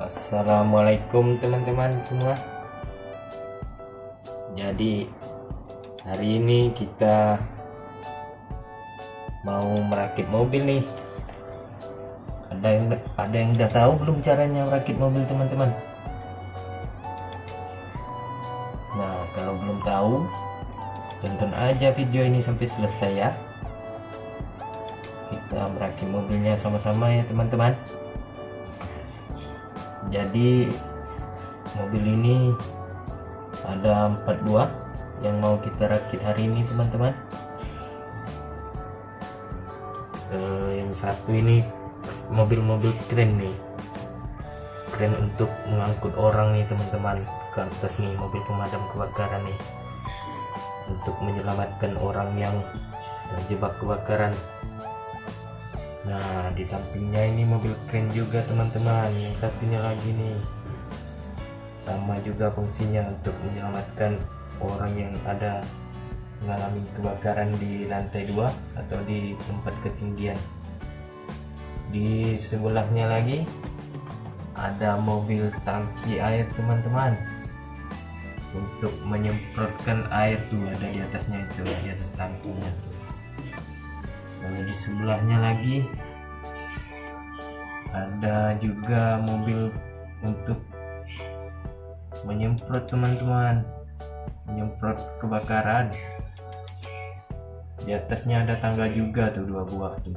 Assalamualaikum teman-teman semua. Jadi hari ini kita mau merakit mobil nih. Ada yang ada yang udah tahu belum caranya merakit mobil teman-teman? Nah kalau belum tahu tonton aja video ini sampai selesai ya. Kita merakit mobilnya sama-sama ya teman-teman jadi mobil ini ada empat buah yang mau kita rakit hari ini teman-teman. Uh, yang satu ini mobil-mobil keren nih. Keren untuk mengangkut orang nih teman-teman ke atas nih mobil pemadam kebakaran nih. Untuk menyelamatkan orang yang terjebak kebakaran Nah di sampingnya ini mobil keren juga teman-teman. Yang satunya lagi nih. Sama juga fungsinya untuk menyelamatkan orang yang ada mengalami kebakaran di lantai dua atau di tempat ketinggian. Di sebelahnya lagi ada mobil tangki air teman-teman. Untuk menyemprotkan air tuh ada di atasnya itu di atas tangkinya lalu di sebelahnya lagi. Ada juga mobil untuk menyemprot teman-teman. Menyemprot kebakaran. Di atasnya ada tangga juga tuh dua buah tuh.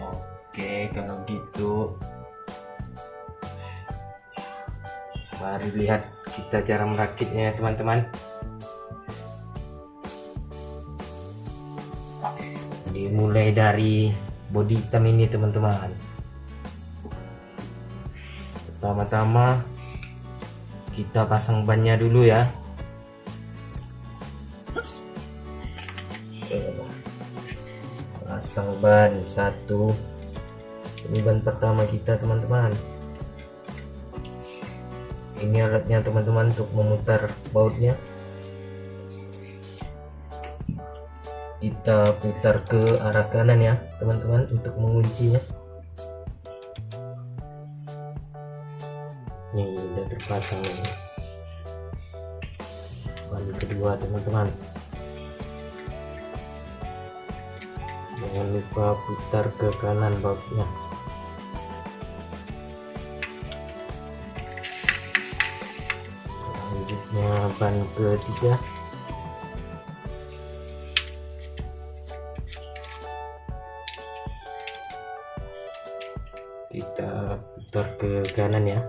Oke kalau gitu. Mari lihat kita cara merakitnya teman-teman dimulai dari body hitam ini teman-teman. Pertama-tama kita pasang bannya dulu ya. Pasang ban satu. Ini ban pertama kita teman-teman. Ini alatnya teman-teman untuk memutar bautnya kita putar ke arah kanan ya teman-teman untuk menguncinya. Ini udah terpasang. Ini ban kedua teman-teman. Jangan lupa putar ke kanan bautnya selanjutnya ban ketiga kita putar ke kanan ya.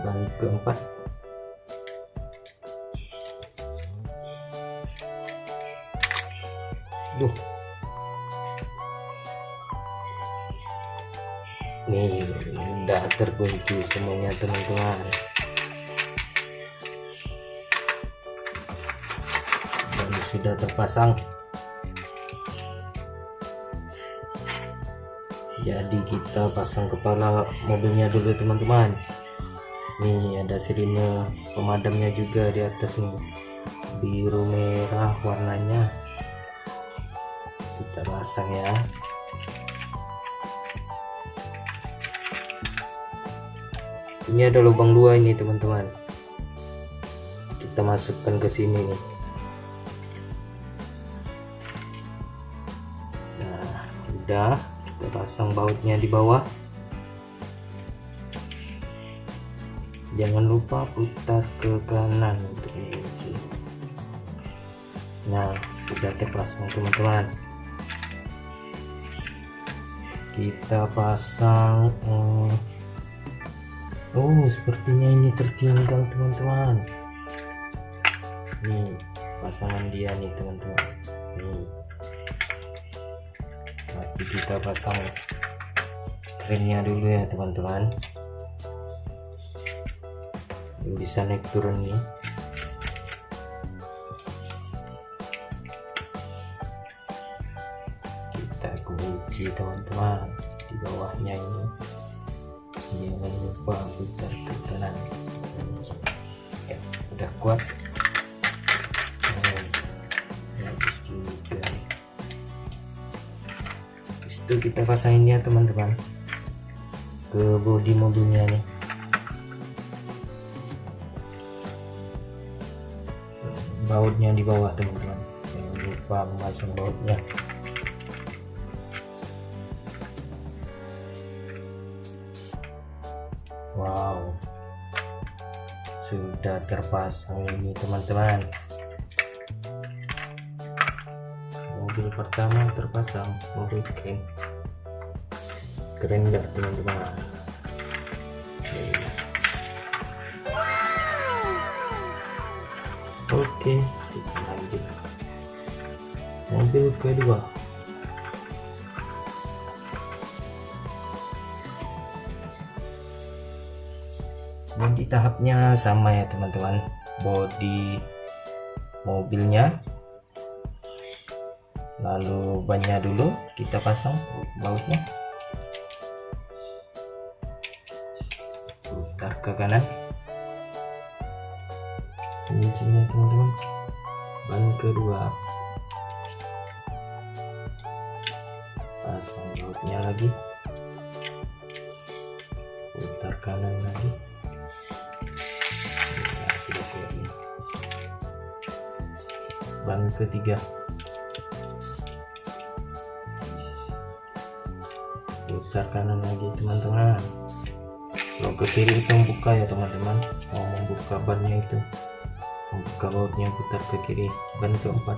Ban keempat. Duh. nih udah terkunci semuanya teman-teman. Dan sudah terpasang jadi kita pasang kepala mobilnya dulu teman-teman. Nih ada sirine pemadamnya juga di atas nih. Biru merah warnanya. Kita pasang ya. Ini ada lubang dua ini teman-teman. Kita masukkan ke sini nih. Nah udah kita pasang bautnya di bawah. Jangan lupa putar ke kanan untuk mengunci. Nah sudah terpasang teman-teman. Kita pasang hmm, oh sepertinya ini tertinggal teman-teman. Nih pasangan dia nih teman-teman kita pasang krennya dulu ya teman-teman. Bisa naik turun nih. Kita kunci teman-teman di bawahnya ini. Jangan lupa putar ke kanan ya udah kuat habis itu kita pasangin ya teman-teman. Ke bodi mobilnya nih. Bautnya di bawah teman-teman. Jangan lupa memasang bautnya. Wow. Sudah terpasang ini teman-teman mobil pertama terpasang mobil keren keren gak teman-teman? Oke. Kita lanjut. Mobil kedua. Nanti tahapnya sama ya teman-teman. Body mobilnya lalu bannya dulu kita pasang bautnya. Putar ke kanan. Kuncinya teman-teman. Ban kedua. Pasang bautnya lagi. Putar kanan lagi. Nah, ban ketiga putar kanan lagi teman-teman. Kalau ke kiri itu membuka ya teman-teman. Mau membuka bannya itu. Membuka bautnya putar ke kiri. Ban keempat.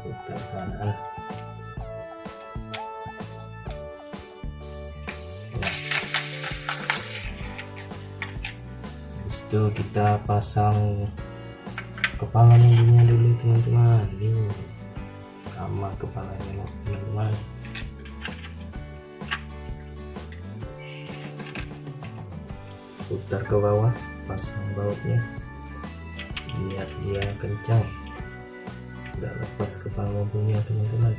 Putar kanan. Itu kita pasang kepala mobilnya dulu teman-teman. Nih sama kepalanya teman-teman putar ke bawah pasang bautnya. Biar dia kencang. Udah lepas kepala mobilnya teman-teman.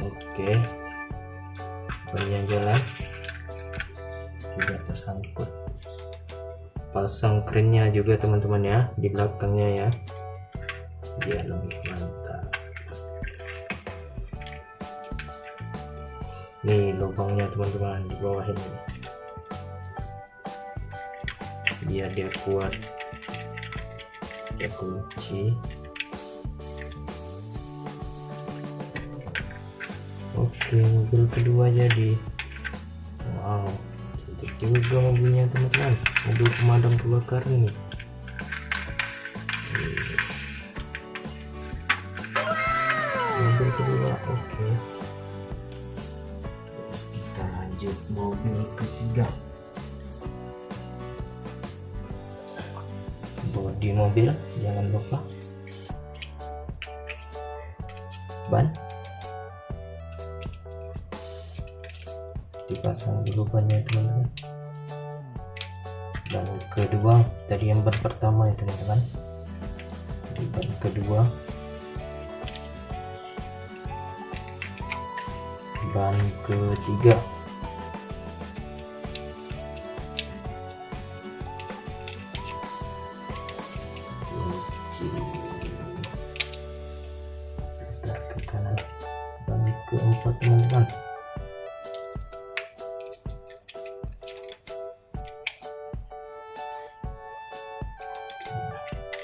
Oke. Banyak jalan tidak tersangkut. Pasang kerennya juga teman-teman ya di belakangnya ya. Biar lebih mantap nih lubangnya teman-teman di bawah ini. Biar dia kuat. Kita kunci. Oke mobil kedua jadi wow cantik juga mobilnya teman-teman. Mobil pemadam kebakaran nih mobil kedua oke lanjut mobil ketiga. Bodi mobil jangan lupa. Ban. Dipasang dulu bannya teman-teman. Dan kedua tadi yang ban pertama ya teman-teman. Di ban kedua. Ban ketiga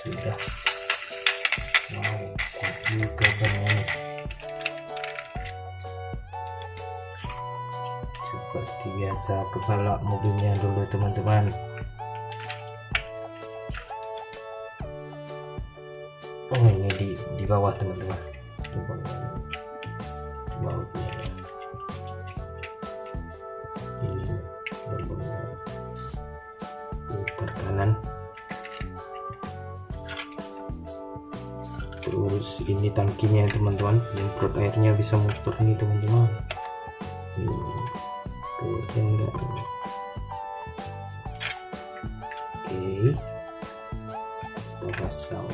sudah. Wow kuat juga seperti biasa kepala mobilnya dulu teman-teman. Oh ini di di bawah teman-teman terus ini tangkinya teman-teman. Nyemprot airnya bisa muter nih teman-teman. Nih keren nggak nih oke kita pasang.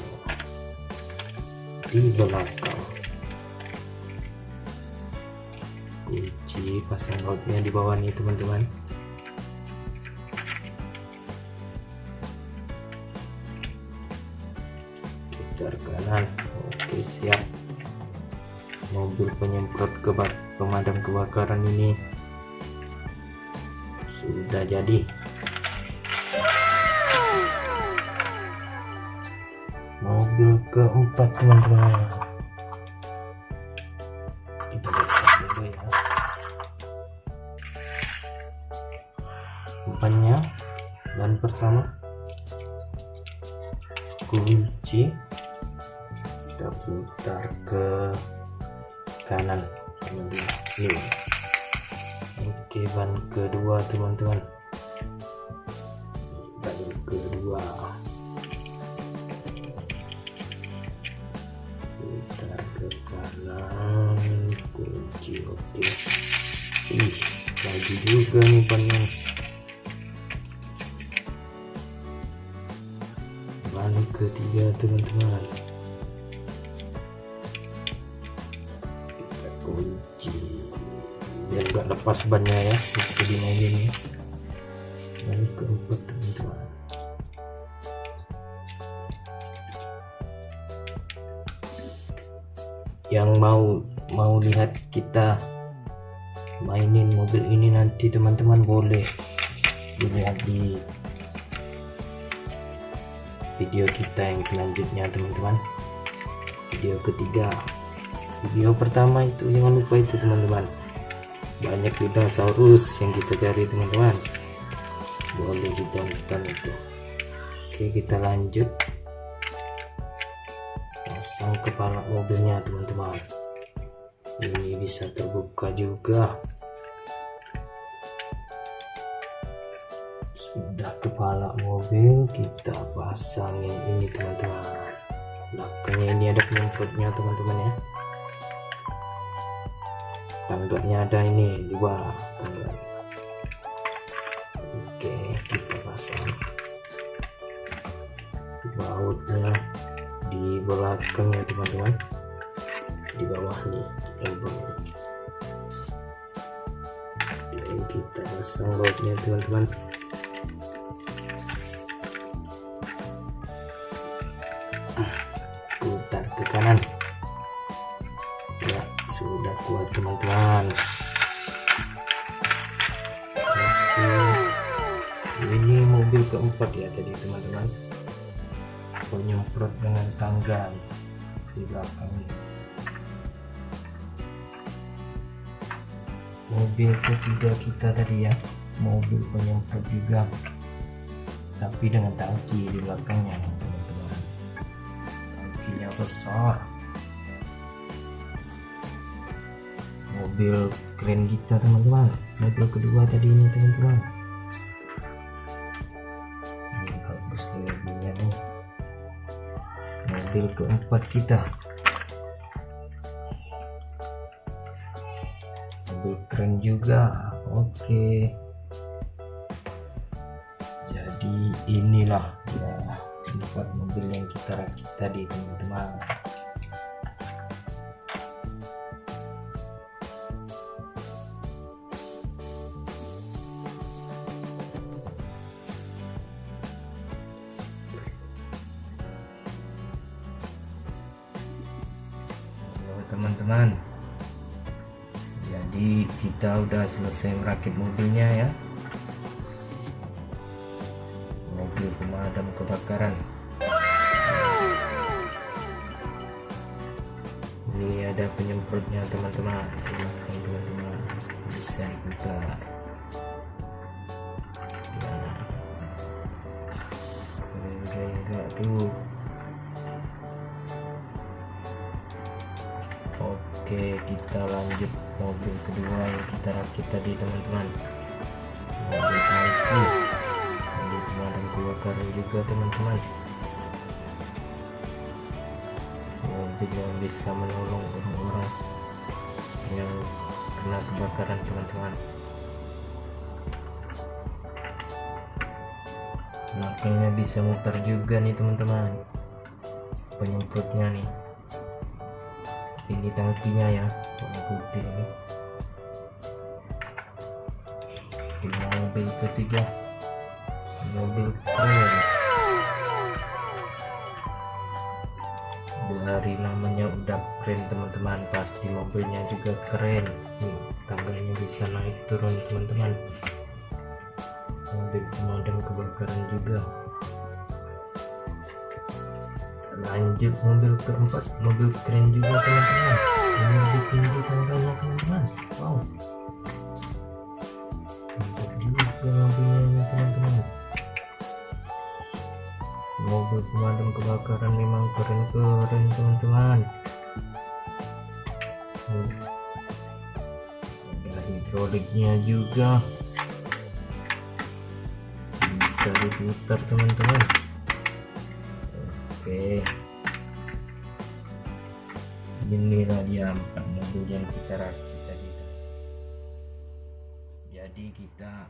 Di belakang kunci pasang bautnya di bawah nih teman-teman putar kanan oke siap. Mobil penyemprot kebak pemadam kebakaran ini. Sudah jadi. Mobil keempat teman-teman. Kita geser dulu ya. Bannya ban pertama. Kunci kita putar ke kanan. Teman-teman oke ban kedua teman-teman. Ban kedua. Putar ke kanan. Kunci oke. Ih lagi juga nih bannya ban ketiga teman-teman biar gak lepas bannya ya itu di mobil ini. Ban keempat teman-teman yang mau mau lihat kita mainin mobil ini nanti teman-teman boleh dilihat di video kita yang selanjutnya teman-teman. Video ketiga video pertama itu jangan lupa itu teman-teman. Banyak dinosaurus yang kita cari teman-teman. Boleh ditonton itu. Oke kita lanjut. Pasang kepala mobilnya teman-teman. Ini bisa terbuka juga. Sudah kepala mobil kita pasangin ini teman-teman. Belakangnya ini ada penyemprotnya teman-teman ya tangganya ada ini dua tangga. Oke kita pasang. Bautnya di belakang ya teman-teman. Di bawah nih Oke, kita pasang bautnya teman-teman. Putar ke kanan teman-teman ini mobil keempat ya tadi teman-teman. Penyemprot dengan tangga di belakang mobil ketiga kita tadi ya mobil penyemprot juga. Tapi dengan tangki di belakangnya teman-teman. Tangkinya besar mobil keren kita teman-teman. Mobil kedua tadi ini teman-teman. Ini bagus nih mobilnya nih. Mobil keempat kita. Mobil keren juga. Oke. Jadi inilah ya tempat mobil yang kita rakit tadi teman-teman kita udah selesai merakit mobilnya ya. Mobil pemadam kebakaran. Ini ada penyemprotnya teman-teman. Teman-teman bisa diputar tadi teman-teman. Tangki mobil pemadam kebakaran juga teman-teman. Mobil yang bisa menolong orang-orang yang kena kebakaran teman-teman. Belakangnya bisa muter juga nih teman-teman. Penyemprotnya nih. Ini tangkinya ya warna putih ini mobil ketiga. Mobil keren dari namanya udah keren teman-teman. Pasti mobilnya juga keren. Nih tangganya bisa naik turun teman-teman. Mobil pemadam kebakaran juga. Lanjut mobil keempat. Mobil keren juga teman-teman. Ini lebih tinggi tangganya teman-teman. Wow mobil pemadam kebakaran memang keren-keren teman-teman. Ada hidroliknya juga. Bisa diputar teman-teman. Oke. Inilah dia empat mobil yang kita rakit tadi. Jadi kita